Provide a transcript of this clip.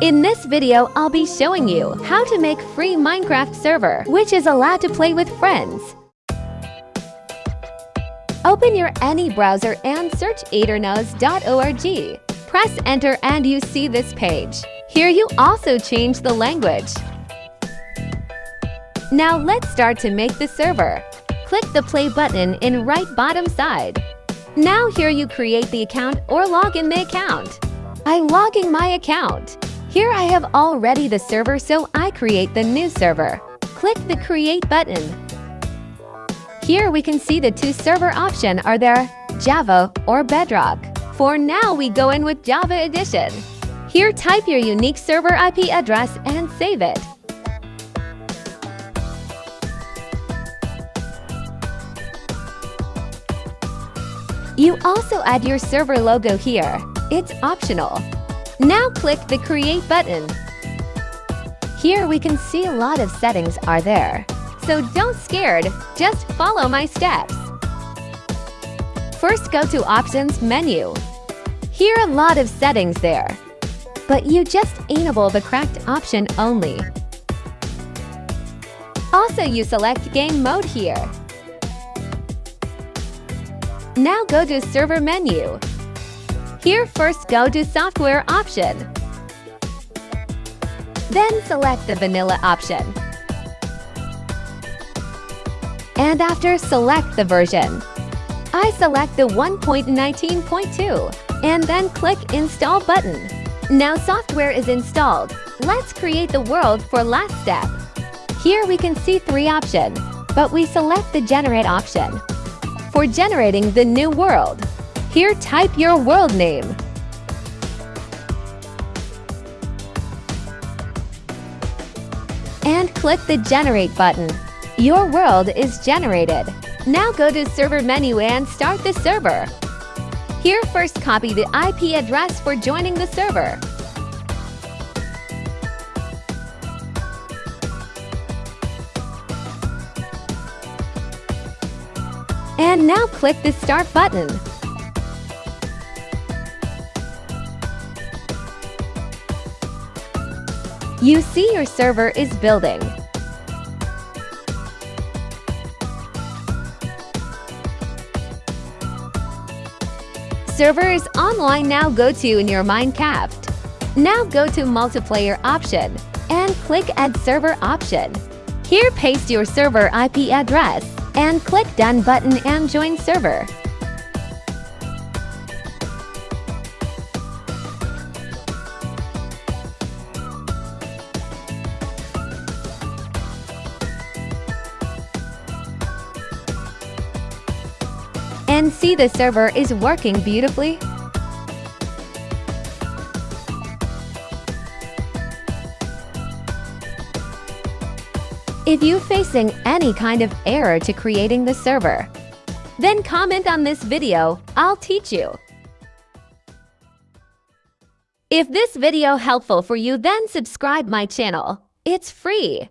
In this video, I'll be showing you how to make free Minecraft server, which is allowed to play with friends. Open your any browser and search aternos.org. Press enter and you see this page. Here you also change the language. Now let's start to make the server. Click the play button in right bottom side. Now here you create the account or log in the account. I'm logging my account. Here I have already the server so I create the new server. Click the create button. Here we can see the two server option are there, Java or Bedrock. For now we go in with Java Edition. Here type your unique server IP address and save it. You also add your server logo here. It's optional. Now click the Create button. Here we can see a lot of settings are there. So don't scared, just follow my steps. First go to Options menu. Here a lot of settings there. But you just enable the correct option only. Also you select Game Mode here. Now go to Server menu. Here first go to Software option. Then select the Vanilla option. And after select the version. I select the 1.19.2 and then click Install button. Now software is installed. Let's create the world for last step. Here we can see three options, but we select the Generate option. For generating the new world, here type your world name. And click the Generate button. Your world is generated. Now go to Server menu and start the server. Here first copy the IP address for joining the server. And now click the Start button. You see your server is building. Server is online now go to in your Minecraft. Now go to multiplayer option and click add server option. Here paste your server IP address and click done button and join server. And see the server is working beautifully? If you're facing any kind of error to creating the server, then comment on this video, I'll teach you. If this video helpful for you then subscribe my channel. It's free.